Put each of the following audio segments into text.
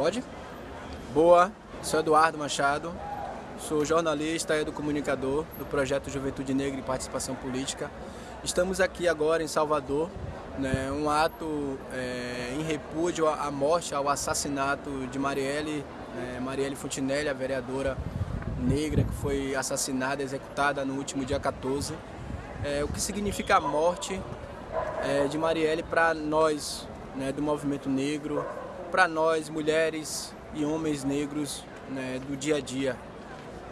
Pode? Boa, sou Eduardo Machado, sou jornalista e comunicador do projeto Juventude Negra e Participação Política. Estamos aqui agora em Salvador, né, um ato é, em repúdio à morte, ao assassinato de Marielle, é, Marielle Fontinelli, a vereadora negra que foi assassinada, executada no último dia 14. É, o que significa a morte é, de Marielle para nós né, do movimento negro, para nós, mulheres e homens negros né, do dia a dia.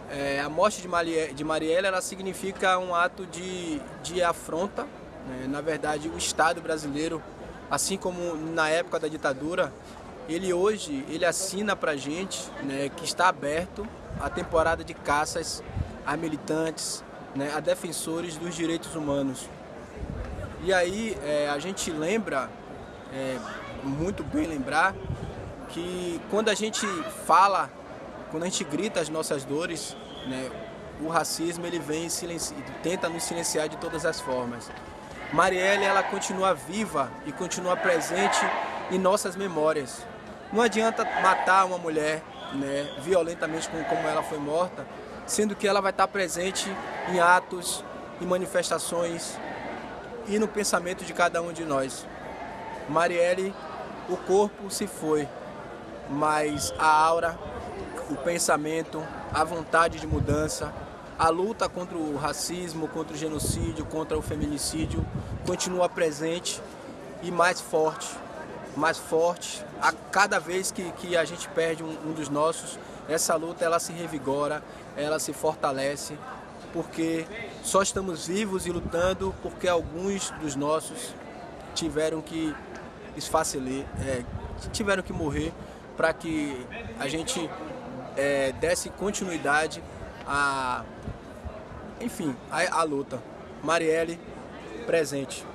É, a morte de, Marie, de Marielle ela significa um ato de, de afronta. Né? Na verdade, o Estado brasileiro, assim como na época da ditadura, ele hoje ele assina para gente né, que está aberto a temporada de caças a militantes, né, a defensores dos direitos humanos. E aí é, a gente lembra é, muito bem lembrar que quando a gente fala, quando a gente grita as nossas dores, né, o racismo ele vem e tenta nos silenciar de todas as formas. Marielle ela continua viva e continua presente em nossas memórias. Não adianta matar uma mulher né, violentamente como ela foi morta, sendo que ela vai estar presente em atos, em manifestações e no pensamento de cada um de nós. Marielle, o corpo se foi, mas a aura, o pensamento, a vontade de mudança, a luta contra o racismo, contra o genocídio, contra o feminicídio continua presente e mais forte, mais forte. A cada vez que, que a gente perde um, um dos nossos, essa luta ela se revigora, ela se fortalece, porque só estamos vivos e lutando porque alguns dos nossos tiveram que esfaceler, é, tiveram que morrer para que a gente é, desse continuidade a, enfim, a, a luta. Marielle, presente.